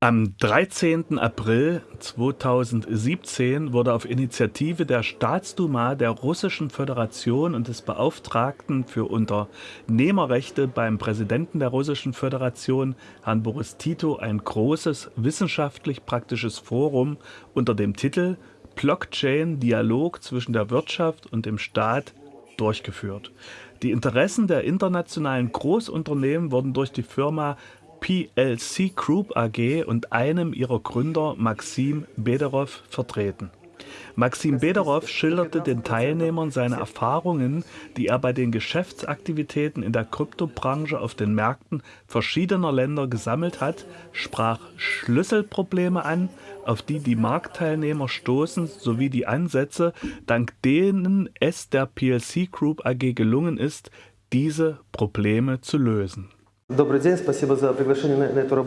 Am 13. April 2017 wurde auf Initiative der Staatsduma der Russischen Föderation und des Beauftragten für Unternehmerrechte beim Präsidenten der Russischen Föderation, Herrn Boris Tito, ein großes wissenschaftlich-praktisches Forum unter dem Titel Blockchain Dialog zwischen der Wirtschaft und dem Staat durchgeführt. Die Interessen der internationalen Großunternehmen wurden durch die Firma PLC Group AG und einem ihrer Gründer, Maxim Bederov, vertreten. Maxim Bederov schilderte den Teilnehmern seine Erfahrungen, die er bei den Geschäftsaktivitäten in der Kryptobranche auf den Märkten verschiedener Länder gesammelt hat, sprach Schlüsselprobleme an, auf die die Marktteilnehmer stoßen, sowie die Ansätze, dank denen es der PLC Group AG gelungen ist, diese Probleme zu lösen.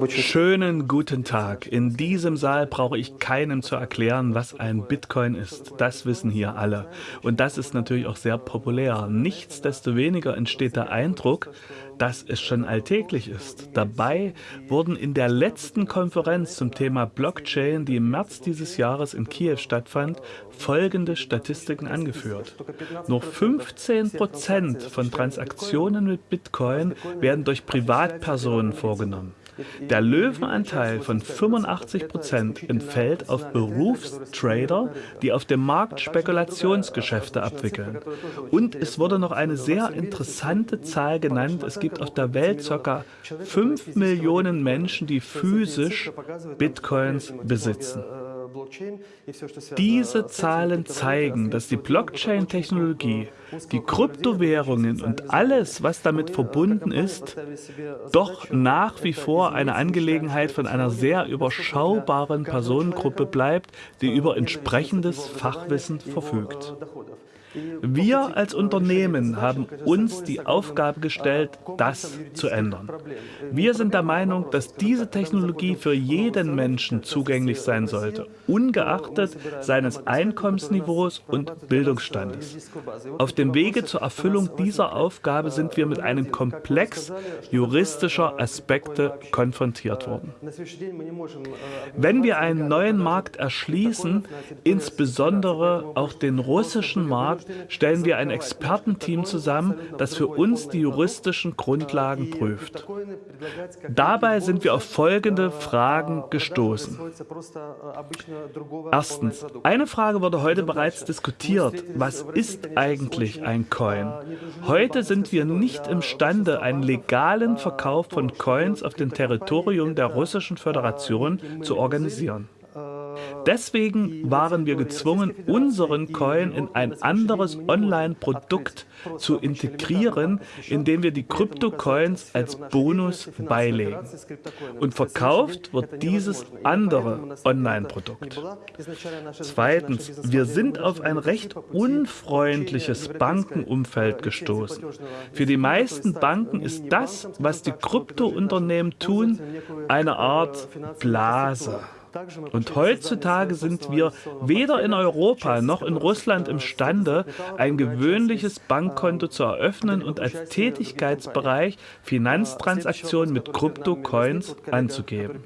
Schönen guten Tag. In diesem Saal brauche ich keinem zu erklären, was ein Bitcoin ist. Das wissen hier alle. Und das ist natürlich auch sehr populär. Nichtsdestoweniger entsteht der Eindruck, dass es schon alltäglich ist. Dabei wurden in der letzten Konferenz zum Thema Blockchain, die im März dieses Jahres in Kiew stattfand, folgende Statistiken angeführt. Nur 15 Prozent von Transaktionen mit Bitcoin werden durch Privatpersonen vorgenommen. Der Löwenanteil von 85 Prozent entfällt auf Berufstrader, die auf dem Markt Spekulationsgeschäfte abwickeln. Und es wurde noch eine sehr interessante Zahl genannt. Es gibt auf der Welt ca. 5 Millionen Menschen, die physisch Bitcoins besitzen. Diese Zahlen zeigen, dass die Blockchain-Technologie, die Kryptowährungen und alles, was damit verbunden ist, doch nach wie vor eine Angelegenheit von einer sehr überschaubaren Personengruppe bleibt, die über entsprechendes Fachwissen verfügt. Wir als Unternehmen haben uns die Aufgabe gestellt, das zu ändern. Wir sind der Meinung, dass diese Technologie für jeden Menschen zugänglich sein sollte, ungeachtet seines Einkommensniveaus und Bildungsstandes. Auf dem Wege zur Erfüllung dieser Aufgabe sind wir mit einem Komplex juristischer Aspekte konfrontiert worden. Wenn wir einen neuen Markt erschließen, insbesondere auch den russischen Markt, stellen wir ein Expertenteam zusammen, das für uns die juristischen Grundlagen prüft. Dabei sind wir auf folgende Fragen gestoßen. Erstens, eine Frage wurde heute bereits diskutiert. Was ist eigentlich ein Coin? Heute sind wir nicht imstande, einen legalen Verkauf von Coins auf dem Territorium der Russischen Föderation zu organisieren. Deswegen waren wir gezwungen, unseren Coin in ein anderes Online-Produkt zu integrieren, indem wir die Krypto-Coins als Bonus beilegen. Und verkauft wird dieses andere Online-Produkt. Zweitens, wir sind auf ein recht unfreundliches Bankenumfeld gestoßen. Für die meisten Banken ist das, was die Kryptounternehmen tun, eine Art Blase. Und heutzutage sind wir weder in Europa noch in Russland imstande, ein gewöhnliches Bankkonto zu eröffnen und als Tätigkeitsbereich Finanztransaktionen mit Kryptocoins anzugeben.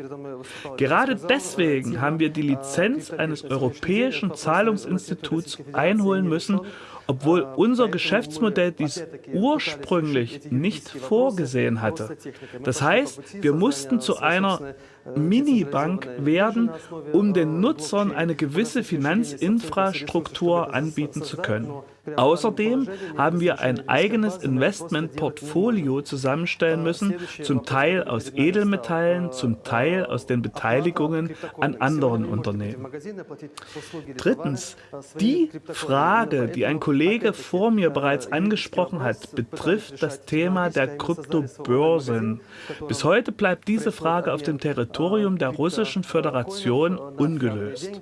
Gerade deswegen haben wir die Lizenz eines europäischen Zahlungsinstituts einholen müssen, obwohl unser Geschäftsmodell dies ursprünglich nicht vorgesehen hatte. Das heißt, wir mussten zu einer Minibank werden, um den Nutzern eine gewisse Finanzinfrastruktur anbieten zu können. Außerdem haben wir ein eigenes Investmentportfolio zusammenstellen müssen, zum Teil aus Edelmetallen, zum Teil aus den Beteiligungen an anderen Unternehmen. Drittens, die Frage, die ein Kollege vor mir bereits angesprochen hat, betrifft das Thema der Kryptobörsen. Bis heute bleibt diese Frage auf dem Territorium der Russischen Föderation ungelöst.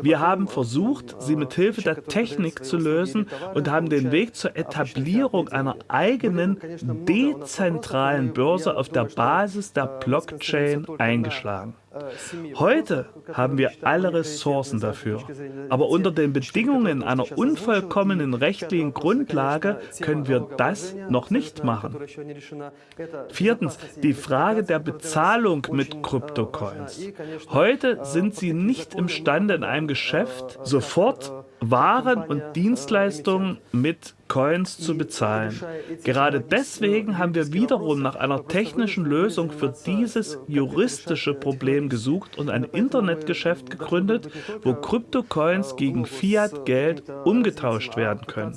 Wir haben versucht, sie mit Hilfe der Technik zu lösen, und haben den Weg zur Etablierung einer eigenen dezentralen Börse auf der Basis der Blockchain eingeschlagen. Heute haben wir alle Ressourcen dafür, aber unter den Bedingungen einer unvollkommenen rechtlichen Grundlage können wir das noch nicht machen. Viertens, die Frage der Bezahlung mit Kryptocoins. Heute sind sie nicht imstande, in einem Geschäft sofort waren und Dienstleistungen mit Coins zu bezahlen. Gerade deswegen haben wir wiederum nach einer technischen Lösung für dieses juristische Problem gesucht und ein Internetgeschäft gegründet, wo Kryptocoins gegen Fiat-Geld umgetauscht werden können.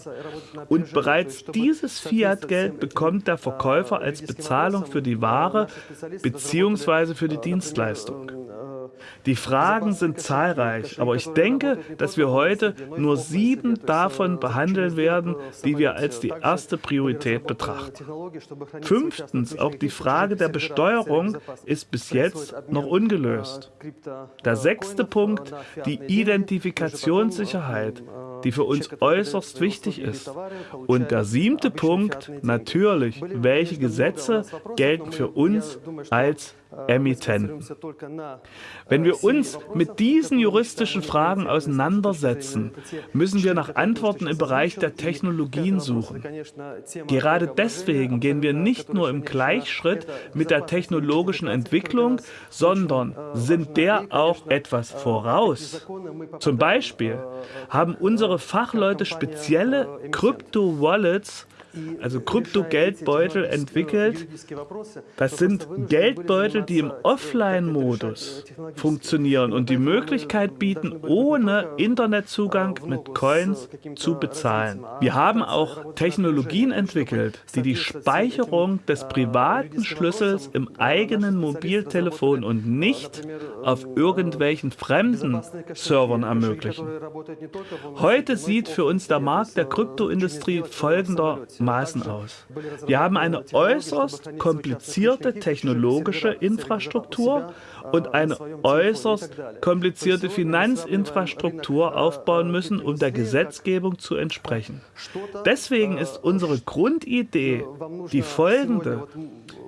Und bereits dieses Fiat-Geld bekommt der Verkäufer als Bezahlung für die Ware bzw. für die Dienstleistung. Die Fragen sind zahlreich, aber ich denke, dass wir heute nur sieben davon behandeln werden, die wir als die erste Priorität betrachten. Fünftens, auch die Frage der Besteuerung ist bis jetzt noch ungelöst. Der sechste Punkt, die Identifikationssicherheit die für uns äußerst wichtig ist. Und der siebte Punkt, natürlich, welche Gesetze gelten für uns als Emittenten. Wenn wir uns mit diesen juristischen Fragen auseinandersetzen, müssen wir nach Antworten im Bereich der Technologien suchen. Gerade deswegen gehen wir nicht nur im Gleichschritt mit der technologischen Entwicklung, sondern sind der auch etwas voraus. Zum Beispiel haben unsere Fachleute spezielle Krypto-Wallets also Krypto-Geldbeutel entwickelt. Das sind Geldbeutel, die im Offline-Modus funktionieren und die Möglichkeit bieten, ohne Internetzugang mit Coins zu bezahlen. Wir haben auch Technologien entwickelt, die die Speicherung des privaten Schlüssels im eigenen Mobiltelefon und nicht auf irgendwelchen fremden Servern ermöglichen. Heute sieht für uns der Markt der Kryptoindustrie folgender Maßen aus. Wir haben eine äußerst komplizierte technologische Infrastruktur und eine äußerst komplizierte Finanzinfrastruktur aufbauen müssen, um der Gesetzgebung zu entsprechen. Deswegen ist unsere Grundidee die folgende.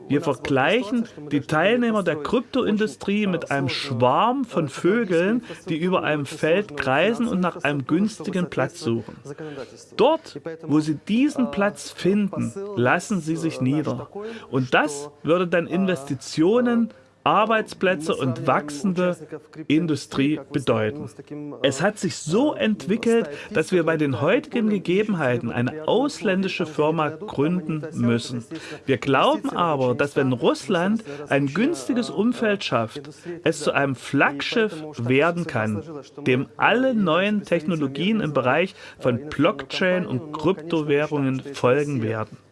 Wir vergleichen die Teilnehmer der Kryptoindustrie mit einem Schwarm von Vögeln, die über einem Feld kreisen und nach einem günstigen Platz suchen. Dort, wo sie diesen Platz finden, lassen sie sich nieder. Und das würde dann Investitionen Arbeitsplätze und wachsende Industrie bedeuten. Es hat sich so entwickelt, dass wir bei den heutigen Gegebenheiten eine ausländische Firma gründen müssen. Wir glauben aber, dass wenn Russland ein günstiges Umfeld schafft, es zu einem Flaggschiff werden kann, dem alle neuen Technologien im Bereich von Blockchain und Kryptowährungen folgen werden.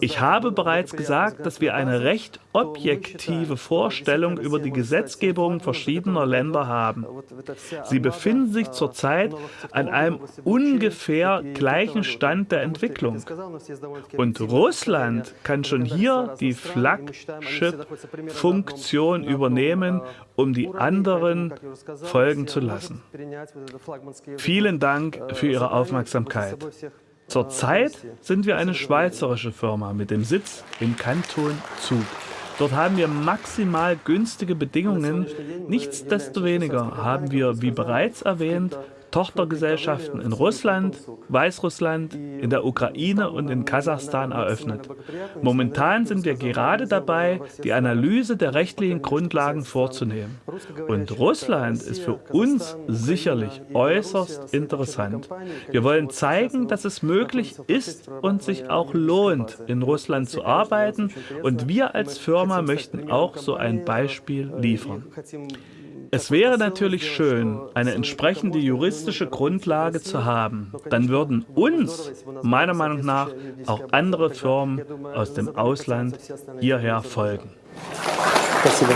Ich habe bereits gesagt, dass wir eine recht objektive Vorstellung über die Gesetzgebung verschiedener Länder haben. Sie befinden sich zurzeit an einem ungefähr gleichen Stand der Entwicklung. Und Russland kann schon hier die Flagship-Funktion übernehmen, um die anderen folgen zu lassen. Vielen Dank für Ihre Aufmerksamkeit. Zurzeit sind wir eine schweizerische Firma mit dem Sitz im Kanton Zug. Dort haben wir maximal günstige Bedingungen. Nichtsdestoweniger haben wir, wie bereits erwähnt, Tochtergesellschaften in Russland, Weißrussland, in der Ukraine und in Kasachstan eröffnet. Momentan sind wir gerade dabei, die Analyse der rechtlichen Grundlagen vorzunehmen. Und Russland ist für uns sicherlich äußerst interessant. Wir wollen zeigen, dass es möglich ist und sich auch lohnt, in Russland zu arbeiten. Und wir als Firma möchten auch so ein Beispiel liefern. Es wäre natürlich schön, eine entsprechende juristische Grundlage zu haben. Dann würden uns, meiner Meinung nach, auch andere Firmen aus dem Ausland hierher folgen. Спасибо.